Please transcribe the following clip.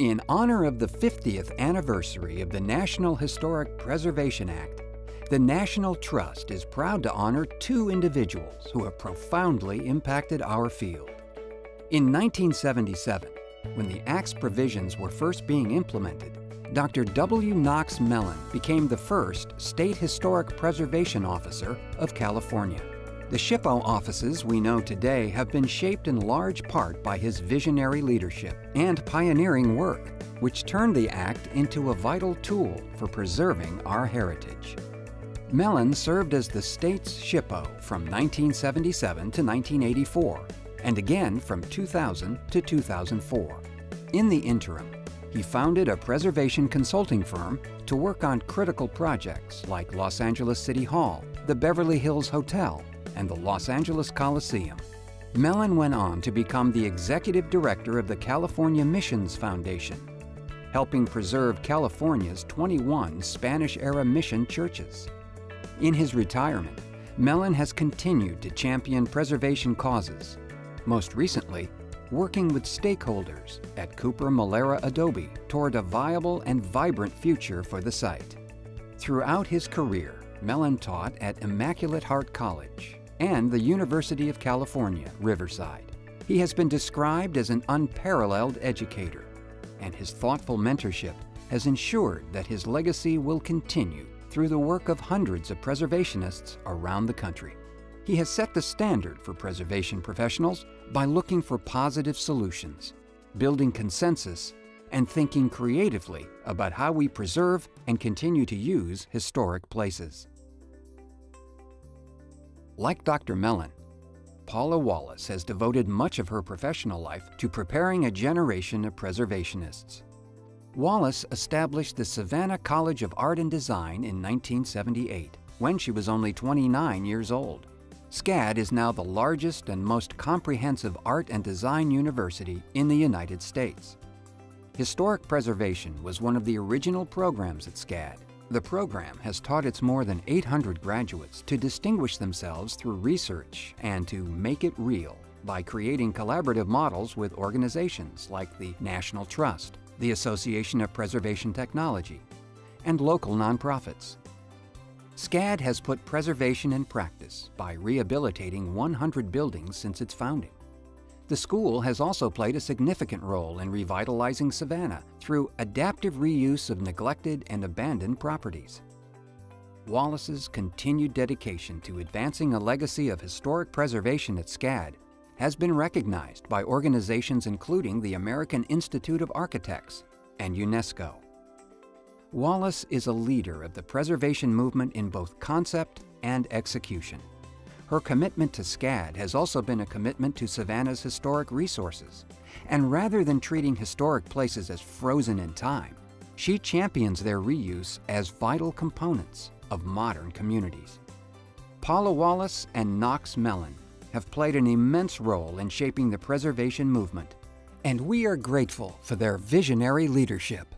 In honor of the 50th anniversary of the National Historic Preservation Act, the National Trust is proud to honor two individuals who have profoundly impacted our field. In 1977, when the Act's provisions were first being implemented, Dr. W. Knox Mellon became the first State Historic Preservation Officer of California. The SHPO offices we know today have been shaped in large part by his visionary leadership and pioneering work, which turned the Act into a vital tool for preserving our heritage. Mellon served as the state's SHPO from 1977 to 1984, and again from 2000 to 2004. In the interim, he founded a preservation consulting firm to work on critical projects like Los Angeles City Hall, the Beverly Hills Hotel, and the Los Angeles Coliseum. Mellon went on to become the executive director of the California Missions Foundation, helping preserve California's 21 Spanish-era mission churches. In his retirement, Mellon has continued to champion preservation causes, most recently working with stakeholders at Cooper Molera Adobe toward a viable and vibrant future for the site. Throughout his career, Mellon taught at Immaculate Heart College and the University of California, Riverside. He has been described as an unparalleled educator, and his thoughtful mentorship has ensured that his legacy will continue through the work of hundreds of preservationists around the country. He has set the standard for preservation professionals by looking for positive solutions, building consensus, and thinking creatively about how we preserve and continue to use historic places. Like Dr. Mellon, Paula Wallace has devoted much of her professional life to preparing a generation of preservationists. Wallace established the Savannah College of Art and Design in 1978, when she was only 29 years old. SCAD is now the largest and most comprehensive art and design university in the United States. Historic preservation was one of the original programs at SCAD. The program has taught its more than 800 graduates to distinguish themselves through research and to make it real by creating collaborative models with organizations like the National Trust, the Association of Preservation Technology, and local nonprofits. SCAD has put preservation in practice by rehabilitating 100 buildings since its founding. The school has also played a significant role in revitalizing Savannah through adaptive reuse of neglected and abandoned properties. Wallace's continued dedication to advancing a legacy of historic preservation at SCAD has been recognized by organizations including the American Institute of Architects and UNESCO. Wallace is a leader of the preservation movement in both concept and execution. Her commitment to SCAD has also been a commitment to Savannah's historic resources. And rather than treating historic places as frozen in time, she champions their reuse as vital components of modern communities. Paula Wallace and Knox Mellon have played an immense role in shaping the preservation movement, and we are grateful for their visionary leadership.